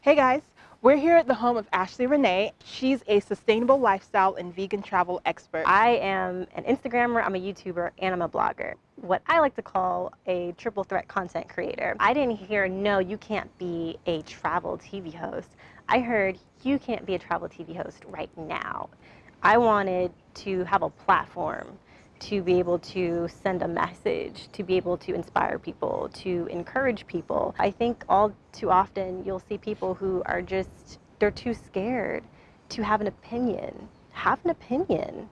Hey guys, we're here at the home of Ashley Renee. She's a sustainable lifestyle and vegan travel expert. I am an Instagrammer, I'm a YouTuber, and I'm a blogger. What I like to call a triple threat content creator. I didn't hear, no, you can't be a travel TV host. I heard, you can't be a travel TV host right now. I wanted to have a platform to be able to send a message, to be able to inspire people, to encourage people. I think all too often you'll see people who are just, they're too scared to have an opinion. Have an opinion.